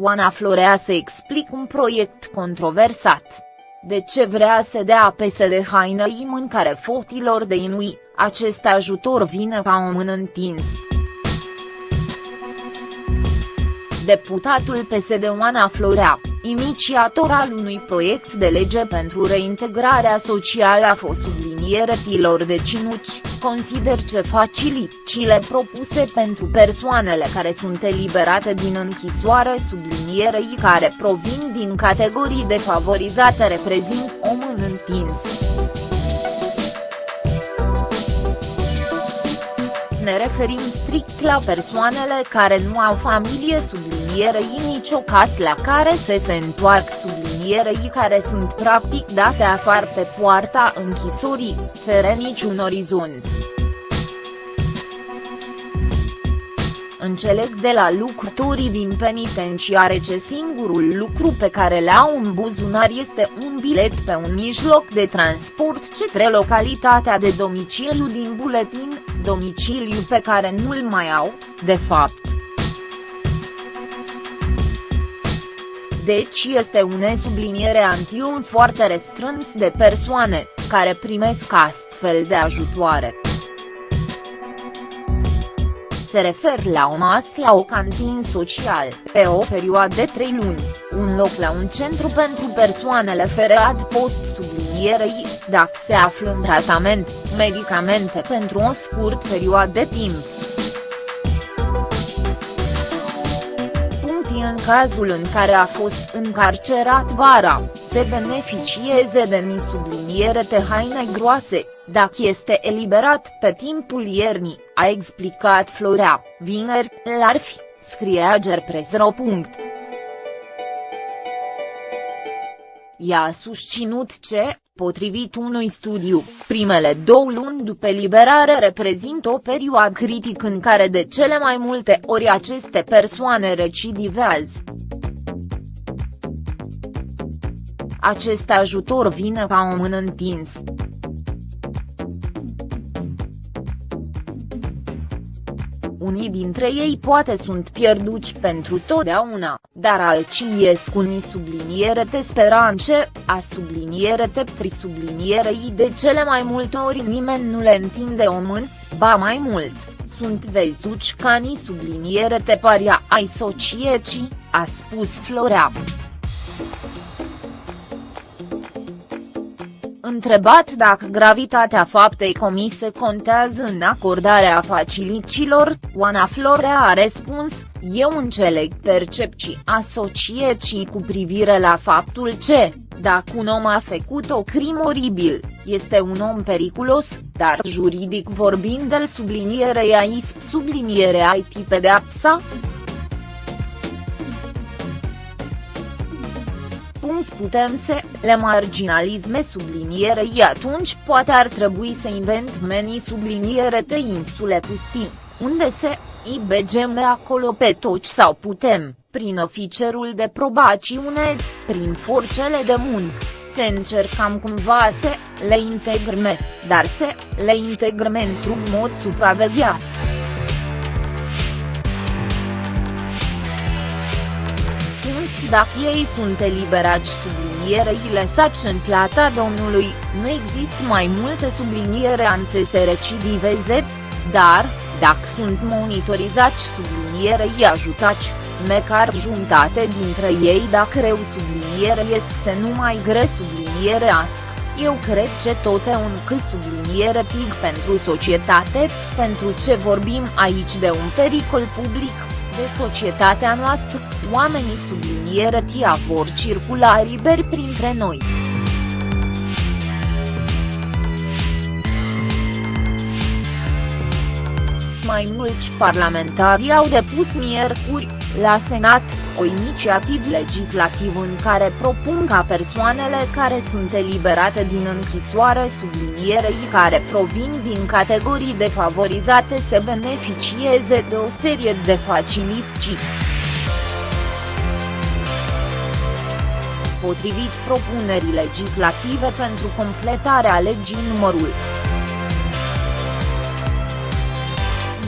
Oana Florea să explic un proiect controversat. De ce vrea să dea PSD hainei mâncare fotilor de inui, acest ajutor vine ca un mână întins. Deputatul PSD Oana Florea, inițiator al unui proiect de lege pentru reintegrarea socială a fost tilor de cinuci, consider că facilitățile propuse pentru persoanele care sunt eliberate din închisoare sublinierei care provin din categorii defavorizate reprezint o mână întins. Ne referim strict la persoanele care nu au familie sublinierei nicio casă la care se se întoarc sublinierei care sunt practic date afară pe poarta închisorii, fără niciun orizont. Înțeleg de la lucrătorii din penitenciare ce singurul lucru pe care le au în buzunar este un bilet pe un mijloc de transport către localitatea de domiciliu din buletin, domiciliu pe care nu-l mai au, de fapt. Deci este un subliniere anti-un foarte restrâns de persoane, care primesc astfel de ajutoare se refer la o masă la o cantin social, pe o perioadă de 3 luni, un loc la un centru pentru persoanele fără adpost sublinierei, dacă se află în tratament, medicamente pentru o scurt perioadă de timp. În cazul în care a fost încarcerat vara, se beneficieze de subliniere de haine groase, dacă este eliberat pe timpul iernii, a explicat Florea, vineri, la fi, scrie Agerpresro. Ea a susținut ce, potrivit unui studiu, primele două luni după eliberare reprezintă o perioadă critică în care de cele mai multe ori aceste persoane recidivează. Acest ajutor vine ca o mână întins. Unii dintre ei poate sunt pierduți pentru totdeauna, dar alții ies cu ni subliniere te speranțe, a subliniere te i de cele mai multe ori nimeni nu le întinde o mână, ba mai mult, sunt vezuci ca ni subliniere te paria ai sociecii, a spus Florea. Întrebat dacă gravitatea faptei comise contează în acordarea facilităților, Oana Florea a răspuns, eu înțeleg percepții asociații cu privire la faptul ce, dacă un om a făcut o crimă oribil, este un om periculos, dar juridic vorbind el sublinierei AISP subliniere IT pedeapsa, punct putem să le marginalisme sublinierei atunci poate ar trebui să invent meni subliniere de insule pustii, unde se IBGM acolo pe toți sau putem, prin oficerul de probaciune, prin forțele de muncă, să încercăm cumva să le integrme, dar să le integrme într-un mod supravegheat. Dacă ei sunt eliberați sublinierei lăsați în plata domnului, nu există mai multe subliniere an să se recidiveze, dar, dacă sunt monitorizați sublinierei ajutați, măcar jumătate dintre ei dacă reu subliniere este să nu mai gre subliniere asta. Eu cred că tot e un cât subliniere pig pentru societate, pentru ce vorbim aici de un pericol public, de societatea noastră, oamenii subliniere tia vor circula liber printre noi. Mai mulți parlamentari au depus miercuri, la Senat, o inițiativă legislativă în care propun ca persoanele care sunt eliberate din închisoare sublinierei care provin din categorii defavorizate să beneficieze de o serie de facilități. Potrivit propunerii legislative pentru completarea legii numărul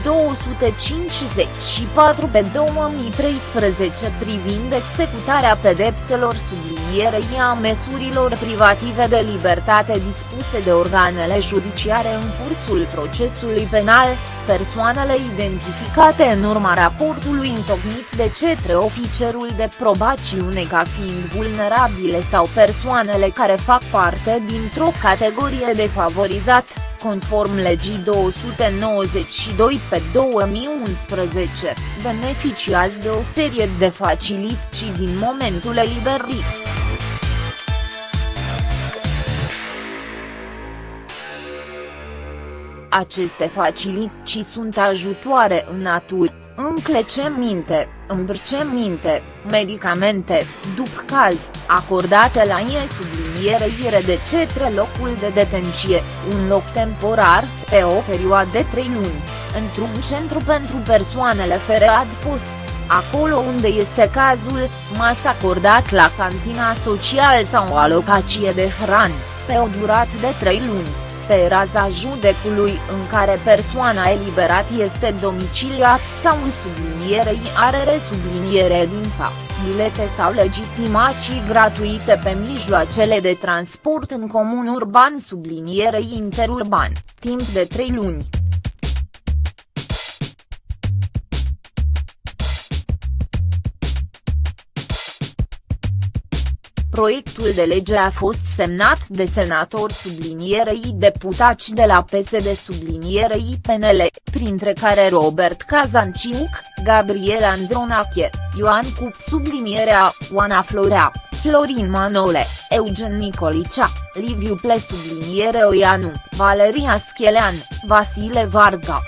254 pe 2013 privind executarea pedepselor sublinierei a măsurilor privative de libertate dispuse de organele judiciare în cursul procesului penal, persoanele identificate în urma raportului întocmit de cetre oficerul de probaciune ca fiind vulnerabile sau persoanele care fac parte dintr-o categorie defavorizat, conform legii 292 pe 2011, beneficiază de o serie de facilități din momentul eliberării. Aceste facilități sunt ajutoare în natură, încleceminte, îmbrăcăminte, medicamente, după caz, acordate la ei sublinierăire de cetre locul de detenție, un loc temporar, pe o perioadă de 3 luni, într-un centru pentru persoanele fără adpost, acolo unde este cazul, masă acordat la cantina social sau o alocație de hrană, pe o durată de 3 luni pe raza judecului în care persoana eliberat este domiciliat sau în sublinierei are resubliniere din fapt, bilete sau legitimații gratuite pe mijloacele de transport în comun urban sublinierei interurban, timp de 3 luni. Proiectul de lege a fost semnat de senatori sublinierei deputați de la PSD sublinierei PNL, printre care Robert Kazanciuc, Gabriel Andronache, Ioan Cup sublinierea, Oana Florea, Florin Manole, Eugen Nicolicea, Liviu Ple subliniere Oianu, Valeria Schelean, Vasile Varga.